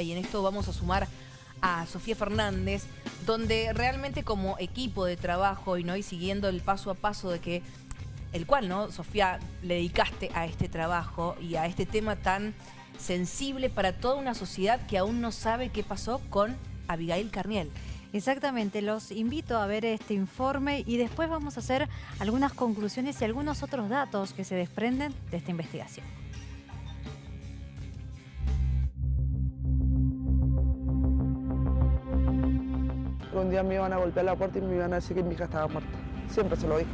y en esto vamos a sumar a Sofía Fernández, donde realmente como equipo de trabajo y, ¿no? y siguiendo el paso a paso de que el cual, ¿no? Sofía, le dedicaste a este trabajo y a este tema tan sensible para toda una sociedad que aún no sabe qué pasó con Abigail Carniel. Exactamente, los invito a ver este informe y después vamos a hacer algunas conclusiones y algunos otros datos que se desprenden de esta investigación. Un día me iban a golpear la puerta y me iban a decir que mi hija estaba muerta. Siempre se lo dije.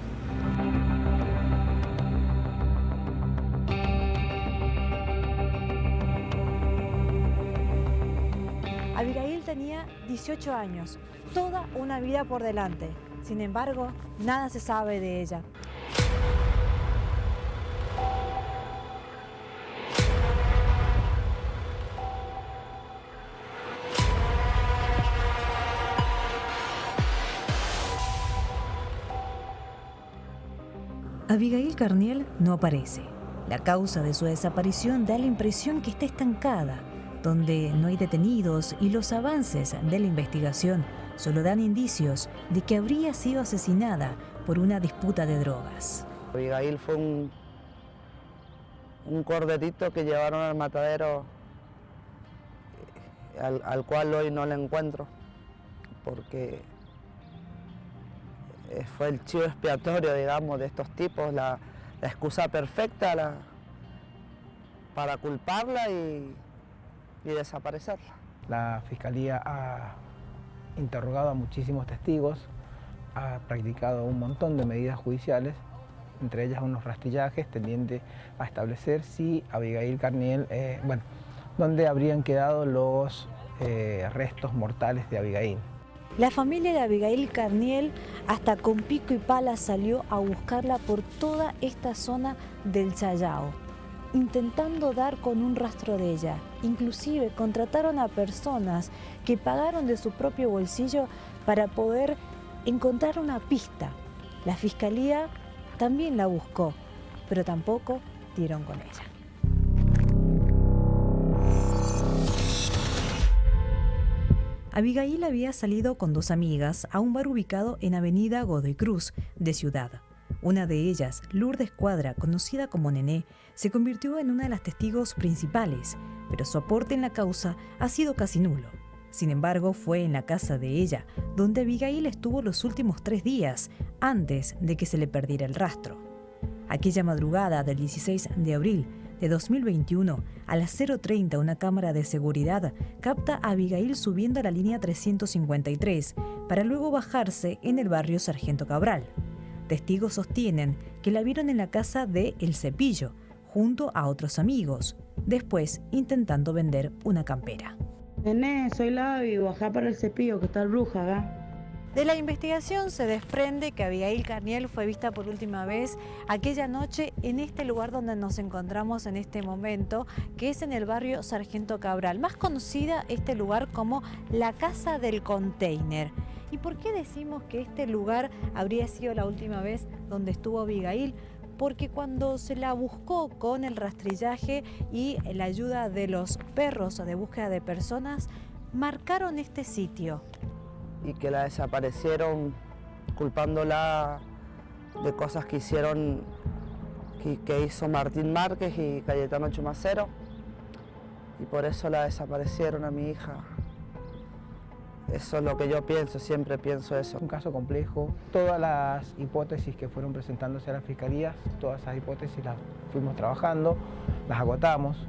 Abigail tenía 18 años, toda una vida por delante. Sin embargo, nada se sabe de ella. Abigail Carniel no aparece. La causa de su desaparición da la impresión que está estancada, donde no hay detenidos y los avances de la investigación solo dan indicios de que habría sido asesinada por una disputa de drogas. Abigail fue un, un corderito que llevaron al matadero eh, al, al cual hoy no la encuentro porque fue el chivo expiatorio, digamos, de estos tipos, la, excusa perfecta para culparla y, y desaparecerla. La Fiscalía ha interrogado a muchísimos testigos, ha practicado un montón de medidas judiciales, entre ellas unos rastrillajes tendientes a establecer si Abigail Carniel, eh, bueno, dónde habrían quedado los eh, restos mortales de Abigail. La familia de Abigail Carniel hasta con pico y pala salió a buscarla por toda esta zona del Chayao, intentando dar con un rastro de ella. Inclusive contrataron a personas que pagaron de su propio bolsillo para poder encontrar una pista. La fiscalía también la buscó, pero tampoco dieron con ella. Abigail había salido con dos amigas a un bar ubicado en Avenida Godoy Cruz, de Ciudad. Una de ellas, Lourdes Cuadra, conocida como Nené, se convirtió en una de las testigos principales, pero su aporte en la causa ha sido casi nulo. Sin embargo, fue en la casa de ella donde Abigail estuvo los últimos tres días, antes de que se le perdiera el rastro. Aquella madrugada del 16 de abril, de 2021, a las 0.30 una cámara de seguridad capta a Abigail subiendo a la línea 353 para luego bajarse en el barrio Sargento Cabral. Testigos sostienen que la vieron en la casa de El Cepillo, junto a otros amigos, después intentando vender una campera. Nené, soy la y bajá para el cepillo que está bruja acá. De la investigación se desprende que Abigail Carniel fue vista por última vez aquella noche en este lugar donde nos encontramos en este momento, que es en el barrio Sargento Cabral, más conocida este lugar como la Casa del Container. ¿Y por qué decimos que este lugar habría sido la última vez donde estuvo Abigail? porque cuando se la buscó con el rastrillaje y la ayuda de los perros de búsqueda de personas, marcaron este sitio y que la desaparecieron culpándola de cosas que hicieron, que, hizo Martín Márquez y Cayetano Chumacero y por eso la desaparecieron a mi hija. Eso es lo que yo pienso, siempre pienso eso. Un caso complejo, todas las hipótesis que fueron presentándose a la Fiscalía, todas esas hipótesis las fuimos trabajando, las agotamos,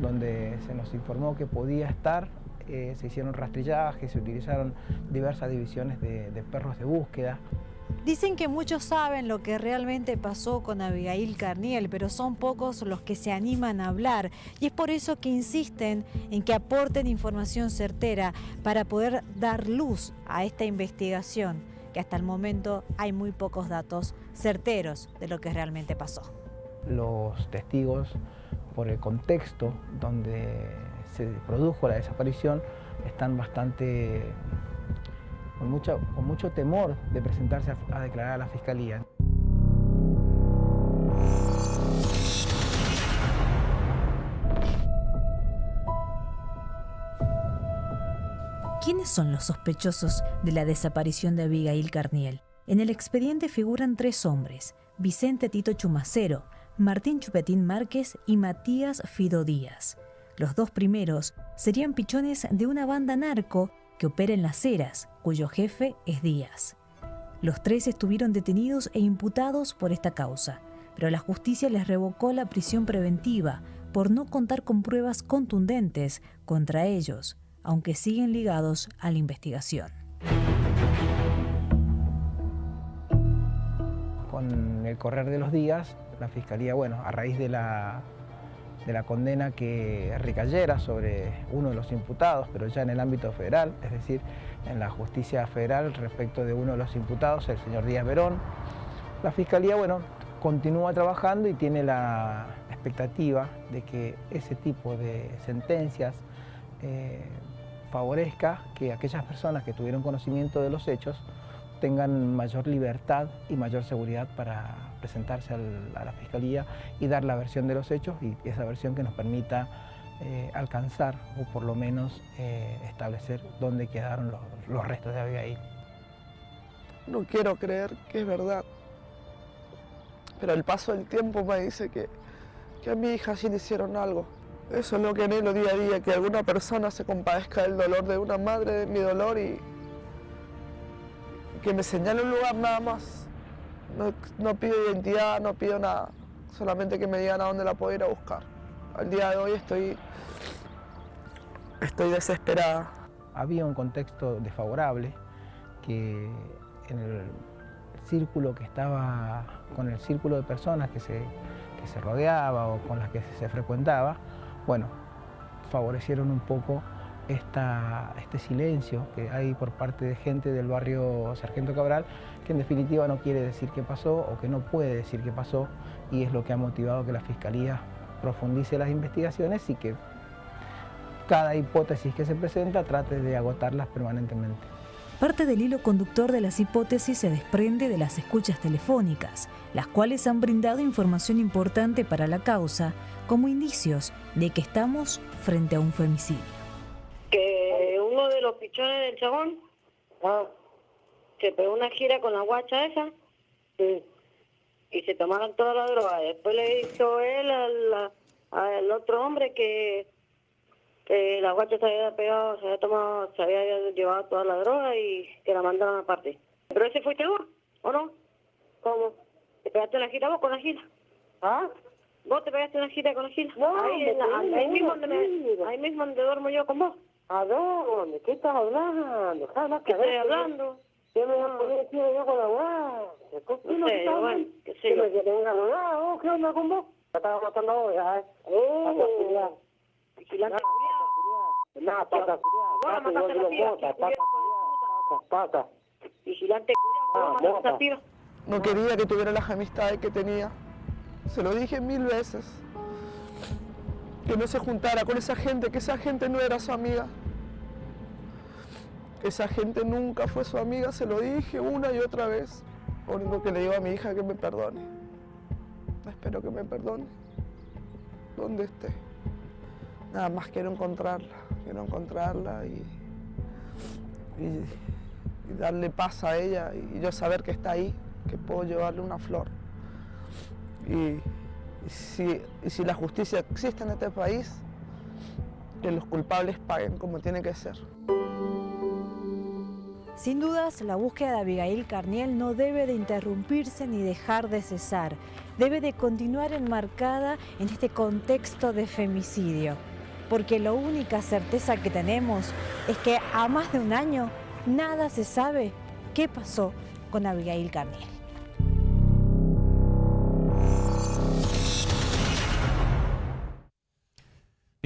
donde se nos informó que podía estar eh, se hicieron rastrillajes, se utilizaron diversas divisiones de, de perros de búsqueda. Dicen que muchos saben lo que realmente pasó con Abigail Carniel, pero son pocos los que se animan a hablar. Y es por eso que insisten en que aporten información certera para poder dar luz a esta investigación, que hasta el momento hay muy pocos datos certeros de lo que realmente pasó. Los testigos, por el contexto donde se produjo la desaparición están bastante con, con mucho temor de presentarse a, a declarar a la Fiscalía. ¿Quiénes son los sospechosos de la desaparición de Abigail Carniel? En el expediente figuran tres hombres, Vicente Tito Chumacero, Martín Chupetín Márquez y Matías Fido Díaz. Los dos primeros serían pichones de una banda narco que opera en las Heras, cuyo jefe es Díaz. Los tres estuvieron detenidos e imputados por esta causa, pero la justicia les revocó la prisión preventiva por no contar con pruebas contundentes contra ellos, aunque siguen ligados a la investigación. Con el correr de los días, la Fiscalía, bueno, a raíz de la de la condena que recayera sobre uno de los imputados, pero ya en el ámbito federal, es decir, en la justicia federal respecto de uno de los imputados, el señor Díaz Verón. La Fiscalía, bueno, continúa trabajando y tiene la expectativa de que ese tipo de sentencias eh, favorezca que aquellas personas que tuvieron conocimiento de los hechos tengan mayor libertad y mayor seguridad para presentarse a la Fiscalía y dar la versión de los hechos y esa versión que nos permita eh, alcanzar o por lo menos eh, establecer dónde quedaron los, restos de Abigail. No quiero creer que es verdad, pero el paso del tiempo me dice que, que a mi hija sí le hicieron algo. Eso es lo que anhelo día a día, que alguna persona se compadezca del dolor de una madre, de mi dolor y, que me señale un lugar nada más. No, pido identidad, no pido nada, solamente que me digan a dónde la puedo ir a buscar. Al día de hoy estoy, estoy desesperada. Había un contexto desfavorable que en el círculo que estaba, con el círculo de personas que se, que se rodeaba o con las que se frecuentaba, bueno, favorecieron un poco este silencio que hay por parte de gente del barrio Sargento Cabral, que en definitiva no quiere decir qué pasó o que no puede decir qué pasó y es lo que ha motivado que la Fiscalía profundice las investigaciones y que cada hipótesis que se presenta trate de agotarlas permanentemente. Parte del hilo conductor de las hipótesis se desprende de las escuchas telefónicas, las cuales han brindado información importante para la causa como indicios de que estamos frente a un femicidio de los pichones del chabón ah, se pegó una gira con la guacha esa y se tomaron toda la droga. Después le hizo él al, al otro hombre que, que la guacha se había pegado, se había tomado, se había llevado toda la droga y que la mandaron aparte. ¿Pero ese fuiste vos o no? ¿Cómo? ¿Te pegaste la gira vos con la gira? ¿Ah? ¿Vos te pegaste una gira con la gira? No, ahí, ahí, mismo donde ahí mismo donde duermo yo con vos. ¿A dónde? ¿Qué estás hablando? Que estoy hablando. ¿Qué me voy a poner encima yo con la guada? No sé, bueno, qué sé yo. ¿Qué me vos? ¿Qué onda con vos? Estaba matando a vos, ¿eh? ¡Eh! Vigilante culiado. Nada, pata. Vos mataste a la piba. Pata, pata. Vigilante culiado. Vos mataste a la piba. No quería que tuviera las amistades que tenía. Se lo dije mil veces que no se juntara con esa gente, que esa gente no era su amiga. Esa gente nunca fue su amiga, se lo dije una y otra vez. Lo único que le digo a mi hija que me perdone. Espero que me perdone. Donde esté. Nada más quiero encontrarla, quiero encontrarla y, y, darle paz a ella y yo saber que está ahí, que puedo llevarle una flor. Y, si, si la justicia existe en este país, que los culpables paguen como tiene que ser. Sin dudas, la búsqueda de Abigail Carniel no debe de interrumpirse ni dejar de cesar. Debe de continuar enmarcada en este contexto de femicidio. Porque la única certeza que tenemos es que a más de un año nada se sabe qué pasó con Abigail Carniel.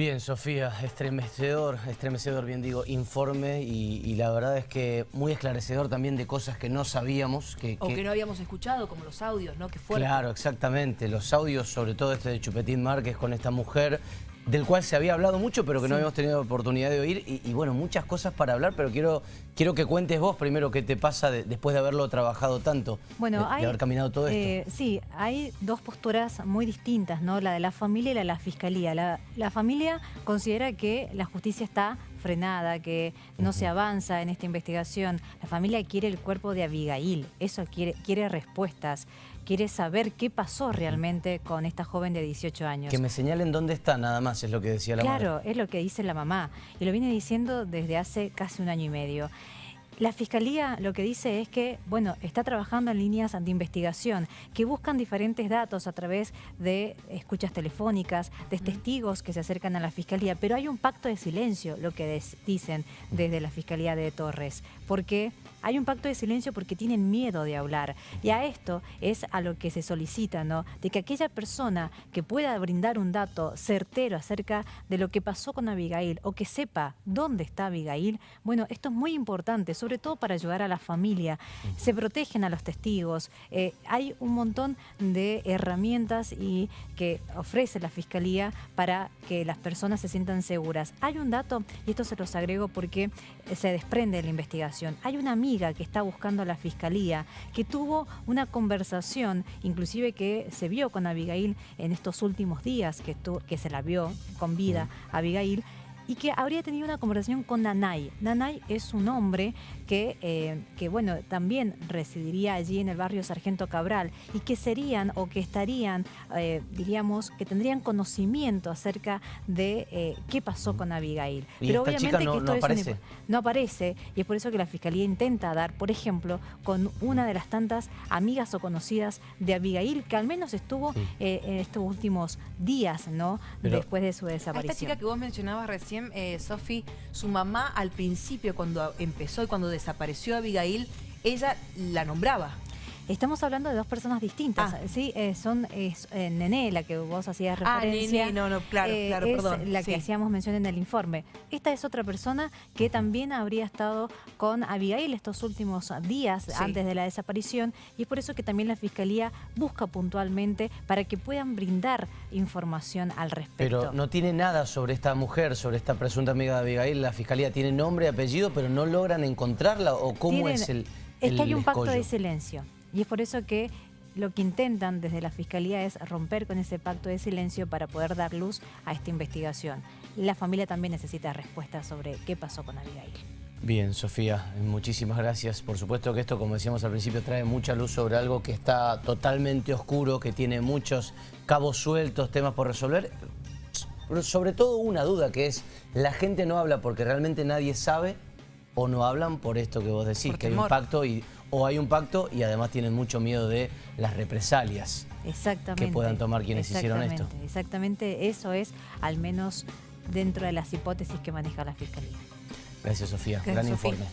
Bien, Sofía, estremecedor, estremecedor, bien digo, informe y, la verdad es que muy esclarecedor también de cosas que no sabíamos. Que, o que, no habíamos escuchado, como los audios, ¿no? Que Claro, exactamente, los audios, sobre todo este de Chupetín Márquez con esta mujer del cual se había hablado mucho, pero que no habíamos tenido oportunidad de oír. Y, bueno, muchas cosas para hablar, pero quiero, quiero que cuentes vos primero qué te pasa después de haberlo trabajado tanto, bueno, de, haber caminado todo esto. Eh, sí, hay dos posturas muy distintas, ¿no? La de la familia y la de la fiscalía. La, la familia considera que la justicia está frenada, que no se avanza en esta investigación. La familia quiere el cuerpo de Abigail, eso quiere, quiere respuestas, quiere saber qué pasó realmente con esta joven de 18 años. Que me señalen dónde está, nada más, es lo que decía la madre. Claro, es lo que dice la mamá, y lo viene diciendo desde hace casi un año y medio. La Fiscalía lo que dice es que, bueno, está trabajando en líneas de investigación que buscan diferentes datos a través de escuchas telefónicas, de testigos que se acercan a la Fiscalía, pero hay un pacto de silencio, lo que dicen desde la Fiscalía de Torres, porque hay un pacto de silencio porque tienen miedo de hablar. Y a esto es a lo que se solicita, ¿no? De que aquella persona que pueda brindar un dato certero acerca de lo que pasó con Abigail o que sepa dónde está Abigail, bueno, esto es muy importante, sobre todo para ayudar a la familia. Se protegen a los testigos. Eh, hay un montón de herramientas y que ofrece la Fiscalía para que las personas se sientan seguras. Hay un dato, y esto se los agrego porque se desprende de la investigación. Hay una amiga que está buscando a la fiscalía, que tuvo una conversación, inclusive que se vio con Abigail en estos últimos días, que, que se la vio con vida Abigail, y que habría tenido una conversación con Nanay. Nanay es un hombre que, eh, que, bueno, también residiría allí en el barrio Sargento Cabral y que serían o que estarían, eh, diríamos, que tendrían conocimiento acerca de eh, qué pasó con Abigail. Pero obviamente no, que esto aparece. no aparece y es por eso que la Fiscalía intenta dar, por ejemplo, con una de las tantas amigas o conocidas de Abigail, que al menos estuvo en estos últimos días, ¿no? Después de su desaparición. esta chica que vos mencionabas recién, eh, Sofi, su mamá al principio, cuando empezó y cuando desapareció Abigail, ella la nombraba. Estamos hablando de dos personas distintas, ah. ¿sí? Eh, son es, eh, Nené, la que vos hacías referencia. Ah, no, no, claro, eh, claro, perdón. la que hacíamos mención en el informe. Esta es otra persona que también habría estado con Abigail estos últimos días antes de la desaparición y es por eso que también la Fiscalía busca puntualmente para que puedan brindar información al respecto. Pero no tiene nada sobre esta mujer, sobre esta presunta amiga de Abigail. La Fiscalía tiene nombre y apellido, pero no logran encontrarla o cómo es el... Es que hay un pacto de silencio. Y es por eso que lo que intentan desde la Fiscalía es romper con ese pacto de silencio para poder dar luz a esta investigación. La familia también necesita respuestas sobre qué pasó con Abigail. Bien, Sofía, muchísimas gracias. Por supuesto que esto, como decíamos al principio, trae mucha luz sobre algo que está totalmente oscuro, que tiene muchos cabos sueltos, temas por resolver. Pero sobre todo una duda, que es, la gente no habla porque realmente nadie sabe o no hablan por esto que vos decís, que hay un pacto y o hay un pacto y además tienen mucho miedo de las represalias que puedan tomar quienes hicieron esto. Exactamente, eso es al menos dentro de las hipótesis que maneja la Fiscalía. Gracias, Sofía. Gran informe.